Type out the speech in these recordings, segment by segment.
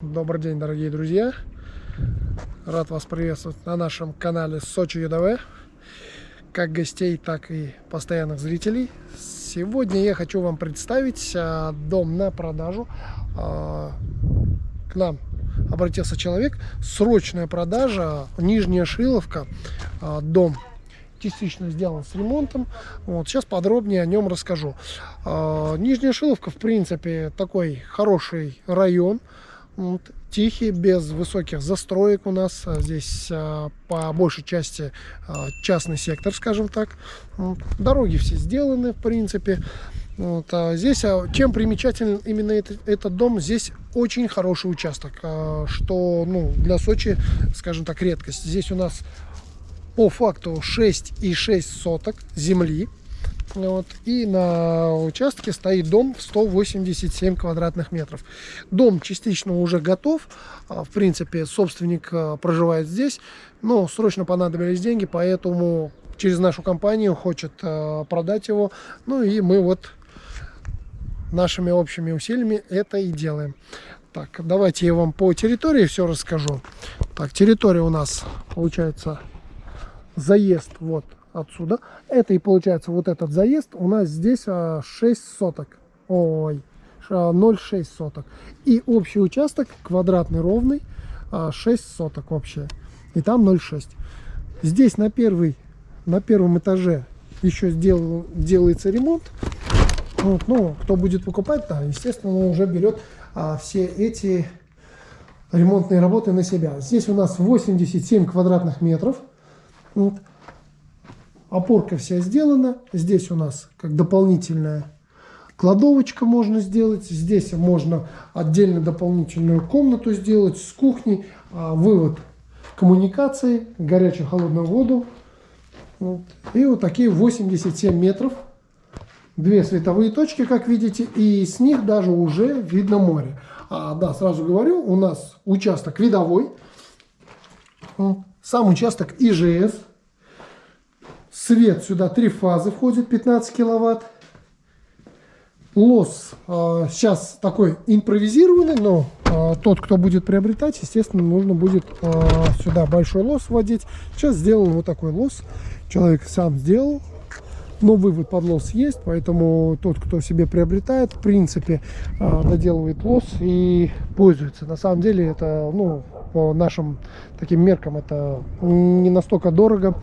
Добрый день, дорогие друзья! Рад вас приветствовать на нашем канале Сочи ЮДВ, как гостей, так и постоянных зрителей. Сегодня я хочу вам представить а, дом на продажу. А, к нам обратился человек, срочная продажа, Нижняя Шиловка, а, дом частично сделан с ремонтом. Вот, сейчас подробнее о нем расскажу. Нижняя Шиловка, в принципе, такой хороший район. Вот, тихий, без высоких застроек у нас. А здесь а, по большей части а, частный сектор, скажем так. Вот, дороги все сделаны, в принципе. Вот, а здесь а, чем примечателен именно этот, этот дом? Здесь очень хороший участок, а, что ну, для Сочи, скажем так, редкость. Здесь у нас по факту 6,6 соток земли. Вот, и на участке стоит дом в 187 квадратных метров. Дом частично уже готов. А, в принципе, собственник а, проживает здесь. Но срочно понадобились деньги, поэтому через нашу компанию хочет а, продать его. Ну и мы вот нашими общими усилиями это и делаем. Так, давайте я вам по территории все расскажу. Так, территория у нас получается заезд вот отсюда. Это и получается вот этот заезд. У нас здесь 6 а, соток. Ой, 0,6 соток. И общий участок квадратный ровный 6 а, соток общее. И там 0,6. Здесь на первый, на первом этаже еще сделал, делается ремонт. Вот, ну, кто будет покупать, да, естественно, уже берет а, все эти ремонтные работы на себя. Здесь у нас 87 квадратных метров. Вот. Опорка вся сделана. Здесь у нас как дополнительная кладовочка можно сделать. Здесь можно отдельно дополнительную комнату сделать с кухней. А, вывод коммуникации, горячую холодную воду. Вот. И вот такие 87 метров. Две световые точки, как видите, и с них даже уже видно море. А, да, сразу говорю, у нас участок видовой. Сам участок ИЖС. Свет сюда три фазы входит, 15 киловатт. Лос э, сейчас такой импровизированный, но э, тот, кто будет приобретать, естественно, нужно будет э, сюда большой лос вводить. Сейчас сделан вот такой лос. Человек сам сделал, но вывод под лос есть, поэтому тот, кто себе приобретает, в принципе, доделывает лос и пользуется. На самом деле это, ну, по нашим таким меркам это не настолько дорого.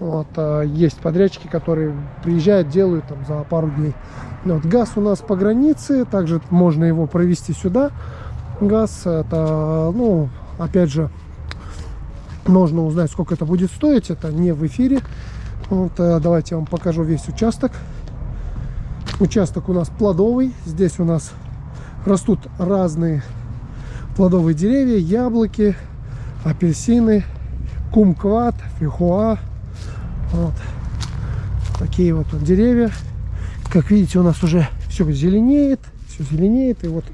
Вот, а есть подрядчики, которые приезжают, делают там за пару дней. Вот, газ у нас по границе, также можно его провести сюда. Газ, это, ну, опять же, можно узнать, сколько это будет стоить. Это не в эфире. Вот, а давайте я вам покажу весь участок. Участок у нас плодовый. Здесь у нас растут разные плодовые деревья, яблоки, апельсины, кумкват, фихуа. Вот. Такие вот деревья. Как видите, у нас уже все зеленеет, все зеленеет. И вот,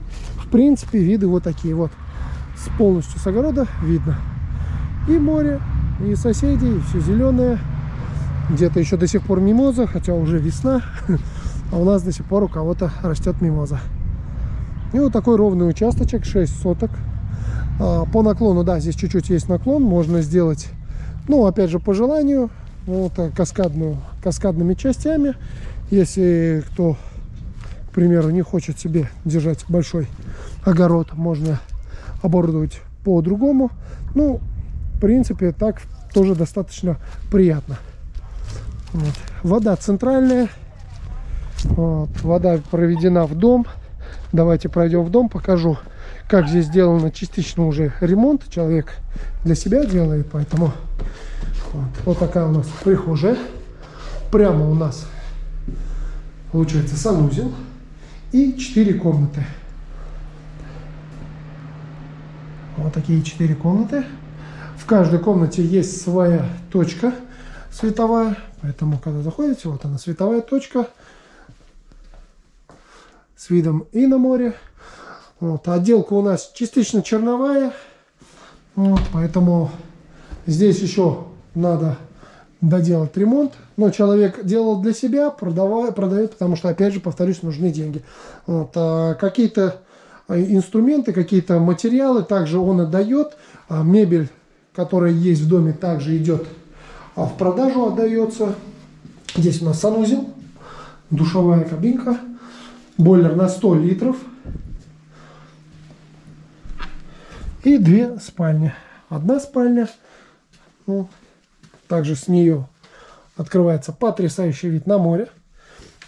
в принципе, виды вот такие вот. С полностью с огорода видно. И море, и соседи, и все зеленое. Где-то еще до сих пор мимоза, хотя уже весна. А у нас до сих пор у кого-то растет мимоза. И вот такой ровный участочек, 6 соток. А, по наклону, да, здесь чуть-чуть есть наклон, можно сделать, ну, опять же, по желанию, вот каскадную, каскадными частями. Если кто, к примеру, не хочет себе держать большой огород, можно оборудовать по-другому. Ну, в принципе, так тоже достаточно приятно. Вот. Вода центральная. Вот. Вода проведена в дом. Давайте пройдем в дом, покажу, как здесь сделано частично уже ремонт. Человек для себя делает, поэтому вот, вот такая у нас прихожая. Прямо у нас получается санузел и 4 комнаты. Вот такие 4 комнаты. В каждой комнате есть своя точка световая, поэтому когда заходите, вот она световая точка с видом и на море. Вот, отделка у нас частично черновая, вот, поэтому здесь еще надо доделать ремонт. Но человек делал для себя, продавая, продает, потому что, опять же, повторюсь, нужны деньги. Вот, а Какие-то инструменты, какие-то материалы. Также он отдает. Мебель, которая есть в доме, также идет в продажу, отдается. Здесь у нас санузел, душевая кабинка, бойлер на 100 литров и две спальни. Одна спальня, ну, также с нее открывается потрясающий вид на море.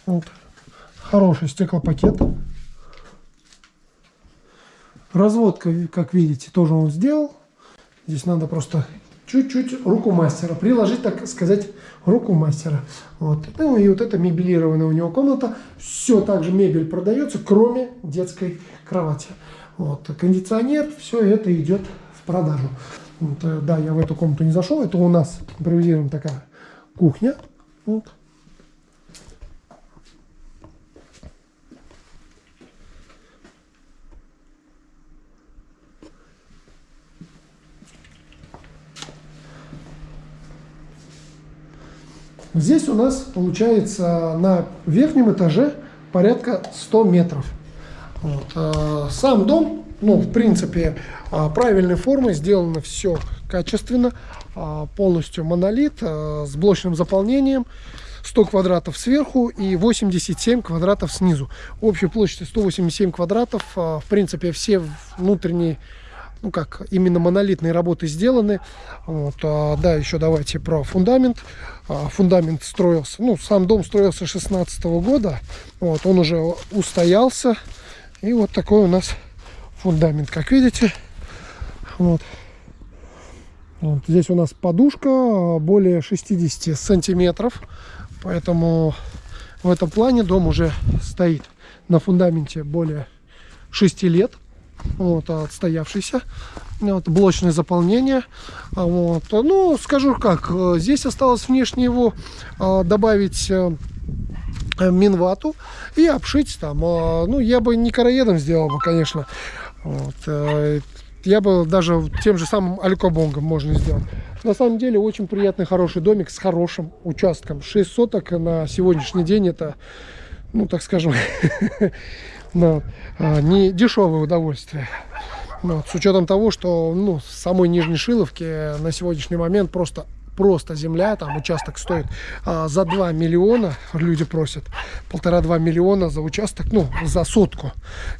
Вот. Хороший стеклопакет. Разводка, как видите, тоже он сделал. Здесь надо просто чуть-чуть руку мастера, приложить, так сказать, руку мастера. Вот. Ну и вот это мебелированная у него комната. Все так же мебель продается, кроме детской кровати. Вот. Кондиционер, все это идет в продажу. Вот, э, да, я в эту комнату не зашел. Это у нас импровизирована такая кухня. Вот. Здесь у нас получается на верхнем этаже порядка 100 метров. Вот. А, сам дом, ну, в принципе, а, правильной формы, сделано все качественно, а, полностью монолит с блочным заполнением. 100 квадратов сверху и 87 квадратов снизу. Общей площадью 187 квадратов. В принципе, все внутренние ну как, именно монолитные работы сделаны. Вот, а, да, еще давайте про фундамент. А, фундамент строился, ну, сам дом строился 16 -го года. Вот, он уже устоялся. И вот такой у нас фундамент, как видите. Вот. Вот, здесь у нас подушка более 60 сантиметров. Поэтому в этом плане дом уже стоит на фундаменте более 6 лет вот, отстоявшийся, вот, блочное заполнение. А, вот. Ну, скажу как, здесь осталось внешне его а, добавить э, минвату и обшить там. А, ну, я бы не короедом сделал бы, конечно. Вот. Э, я бы даже тем же самым алькобонгом можно сделать. На самом деле очень приятный, хороший домик с хорошим участком. 6 соток на сегодняшний день это, ну так скажем, но а, не дешевое удовольствие. Вот, с учетом того, что ну, в самой Нижней Шиловке на сегодняшний момент просто просто земля, там участок стоит а, за 2 миллиона, люди просят, полтора-два миллиона за участок, ну, за сотку.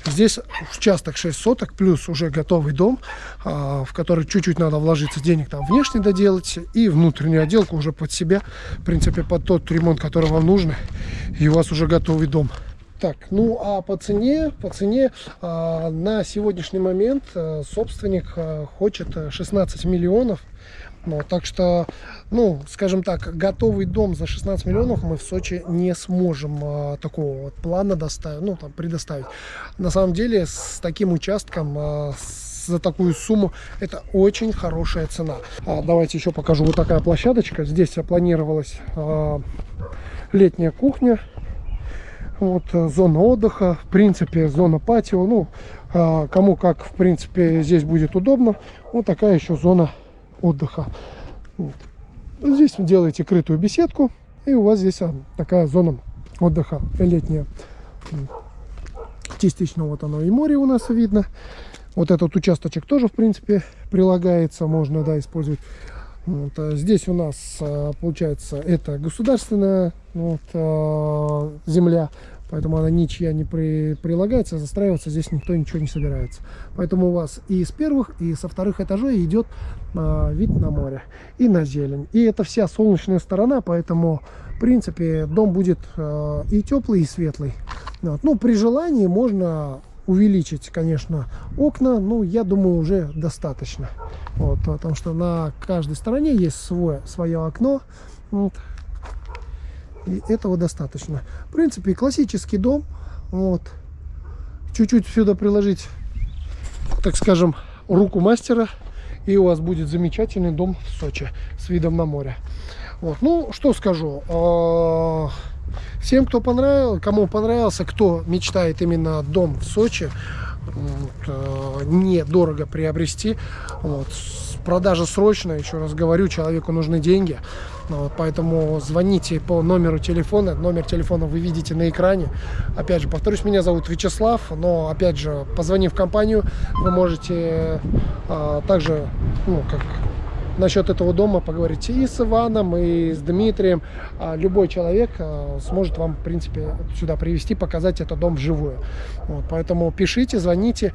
Здесь участок 6 соток, плюс уже готовый дом, а, в который чуть-чуть надо вложиться денег, там, внешне доделать, и внутреннюю отделку уже под себя, в принципе, под тот ремонт, который вам нужен, и у вас уже готовый дом. Так, ну а по цене, по цене а, на сегодняшний момент а, собственник а, хочет 16 миллионов. Ну, так что, ну, скажем так, готовый дом за 16 миллионов мы в Сочи не сможем а, такого вот плана доставить, ну, там, предоставить. На самом деле, с таким участком, а, за такую сумму это очень хорошая цена. А, давайте еще покажу вот такая площадочка. Здесь планировалась а, летняя кухня вот э, зона отдыха, в принципе, зона патио. Ну, а, кому как, в принципе, здесь будет удобно. Вот такая еще зона отдыха. Вот. Здесь вы делаете крытую беседку, и у вас здесь а, такая зона отдыха летняя. Частично вот оно и море у нас видно. Вот этот участочек тоже, в принципе, прилагается. Можно, да, использовать вот, а здесь у нас получается это государственная вот, земля, поэтому она ничья не при, прилагается, застраиваться здесь никто ничего не собирается. Поэтому у вас и с первых, и со вторых этажей идет вид на море и на зелень. И это вся солнечная сторона, поэтому в принципе дом будет и теплый, и светлый. Вот. Ну, при желании можно увеличить, конечно, окна, ну, я думаю, уже достаточно. Вот, потому что на каждой стороне есть свое, свое окно. Вот. И этого достаточно. В принципе, классический дом. Вот. Чуть-чуть сюда приложить, так скажем, руку мастера. И у вас будет замечательный дом в Сочи с видом на море. Вот. Ну, что скажу. А, Всем, кто понравился, кому понравился, кто мечтает именно дом в Сочи, вот, э, недорого приобрести, вот, продажа срочная, еще раз говорю, человеку нужны деньги. Ну, вот, поэтому звоните по номеру телефона. Номер телефона вы видите на экране. Опять же, повторюсь, меня зовут Вячеслав, но опять же, позвонив в компанию, вы можете а, также, ну, как насчет этого дома поговорить и с Иваном, и с Дмитрием. А любой человек а, сможет вам, в принципе, сюда привести, показать этот дом вживую. Вот, поэтому пишите, звоните.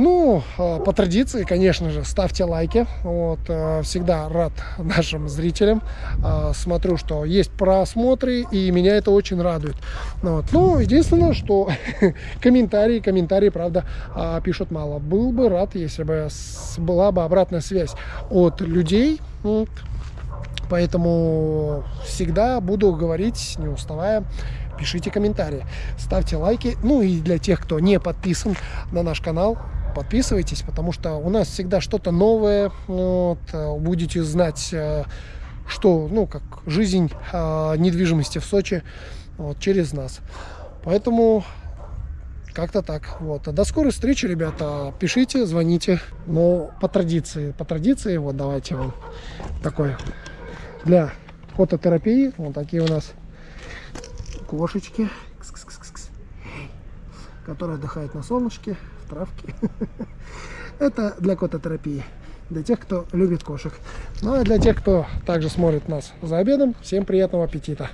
Ну, а, по традиции, конечно же, ставьте лайки. Вот, а, всегда рад нашим зрителям. А, смотрю, что есть просмотры, и меня это очень радует. Вот. Ну, единственное, что комментарии, комментарии, правда, пишут мало. Был бы рад, если бы была бы обратная связь от людей. Вот. Поэтому всегда буду говорить, не уставая, пишите комментарии, ставьте лайки. Ну и для тех, кто не подписан на наш канал, подписывайтесь, потому что у нас всегда что-то новое. Вот, э, будете знать, э, что, ну, как жизнь э, недвижимости в Сочи вот, через нас. Поэтому как-то так. Вот. До скорой встречи, ребята. Пишите, звоните. Но по традиции, по традиции, вот давайте вам такой для фототерапии. Вот такие у нас кошечки, которые отдыхают на солнышке травки. Это для кототерапии. Для тех, кто любит кошек. Ну а для тех, кто также смотрит нас за обедом, всем приятного аппетита.